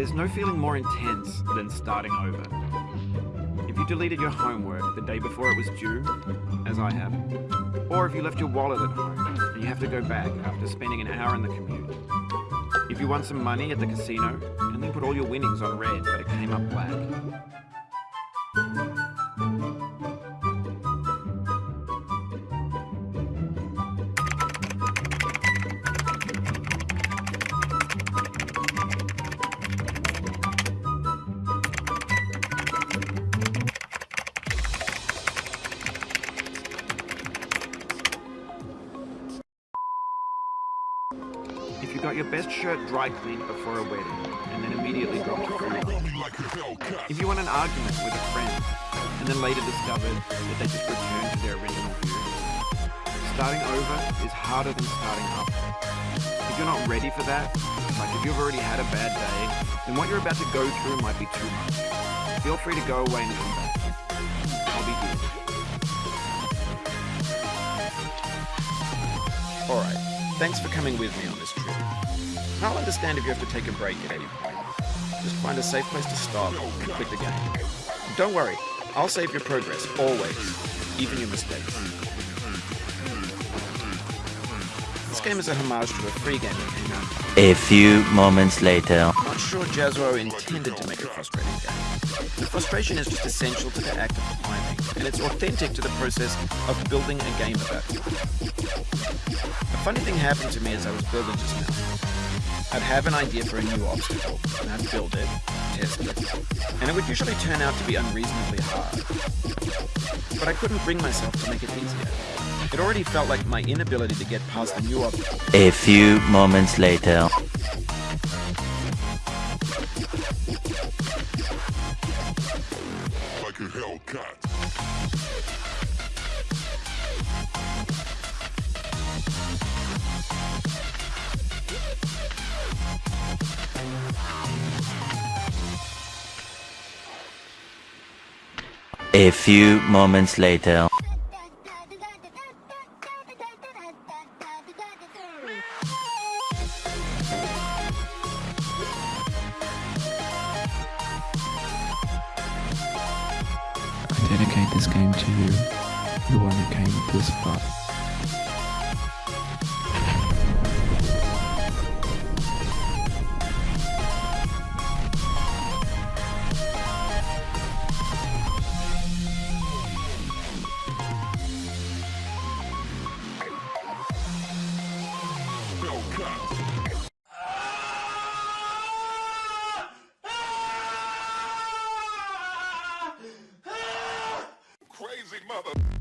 There's no feeling more intense than starting over. If you deleted your homework the day before it was due, as I have, or if you left your wallet at home and you have to go back after spending an hour in the commute. If you won some money at the casino and then put all your winnings on red but it came up black. You got your best shirt dry cleaned before a wedding and then immediately dropped free line. If you want an argument with a friend and then later discovered that they just returned to their original view. Starting over is harder than starting up. If you're not ready for that, like if you've already had a bad day, then what you're about to go through might be too much. Feel free to go away and come back. I'll be here. Alright, thanks for coming with me on this trip. I'll understand if you have to take a break at any point. Just find a safe place to stop and quit the game. Don't worry, I'll save your progress, always, even your mistakes. This game is a homage to a free game that came out. A few moments later. I'm not sure Jazzuo intended to make a frustrating game. The frustration is just essential to the act of climbing, and it's authentic to the process of building a game about it. A funny thing happened to me as I was building just now. I'd have an idea for a new obstacle, and I'd build it, test it, and it would usually turn out to be unreasonably hard. But I couldn't bring myself to make it easier. It already felt like my inability to get past the new obstacle A few moments later. like a Hellcat. A few moments later. I dedicate this game to you, the one who came this far. Crazy mother.